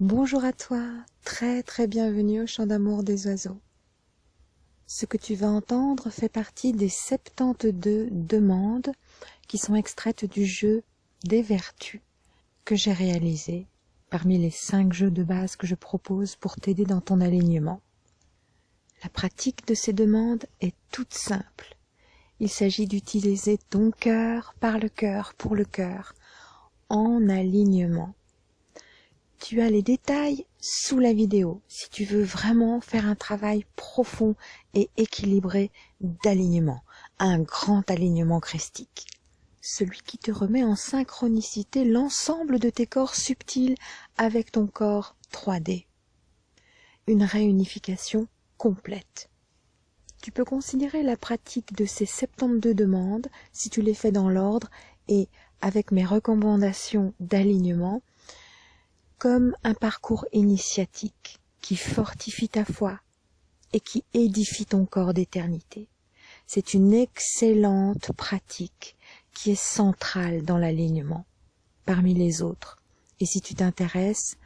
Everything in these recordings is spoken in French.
Bonjour à toi, très très bienvenue au chant d'amour des oiseaux. Ce que tu vas entendre fait partie des 72 demandes qui sont extraites du jeu des vertus que j'ai réalisé parmi les 5 jeux de base que je propose pour t'aider dans ton alignement. La pratique de ces demandes est toute simple. Il s'agit d'utiliser ton cœur par le cœur pour le cœur, en alignement. Tu as les détails sous la vidéo si tu veux vraiment faire un travail profond et équilibré d'alignement, un grand alignement christique. Celui qui te remet en synchronicité l'ensemble de tes corps subtils avec ton corps 3D. Une réunification complète. Tu peux considérer la pratique de ces 72 demandes, si tu les fais dans l'ordre et avec mes recommandations d'alignement, comme un parcours initiatique qui fortifie ta foi et qui édifie ton corps d'éternité. C'est une excellente pratique qui est centrale dans l'alignement parmi les autres. Et si tu t'intéresses,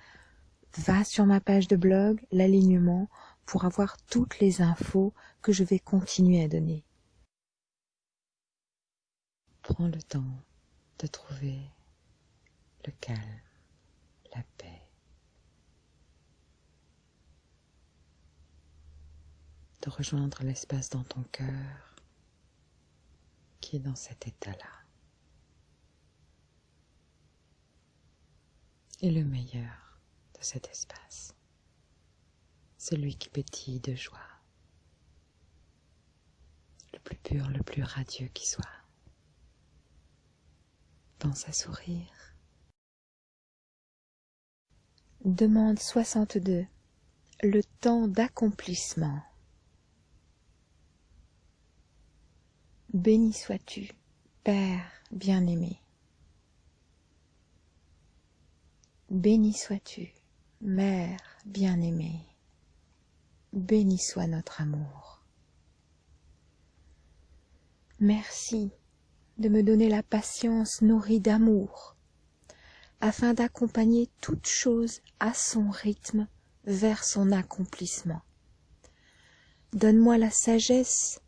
va sur ma page de blog, l'alignement, pour avoir toutes les infos que je vais continuer à donner. Prends le temps de trouver le calme, la paix, de rejoindre l'espace dans ton cœur qui est dans cet état-là. Et le meilleur de cet espace celui qui pétille de joie, le plus pur, le plus radieux qui soit. Pense à sourire. Demande 62. Le temps d'accomplissement. Béni sois-tu, Père bien-aimé. Béni sois-tu, Mère bien-aimée béni soit notre amour. Merci de me donner la patience nourrie d'amour, afin d'accompagner toute chose à son rythme vers son accomplissement. Donne-moi la sagesse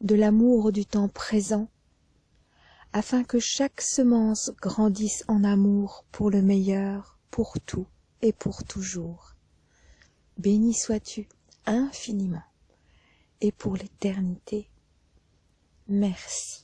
de l'amour du temps présent, afin que chaque semence grandisse en amour pour le meilleur, pour tout et pour toujours. Béni sois-tu, infiniment et pour l'éternité. Merci.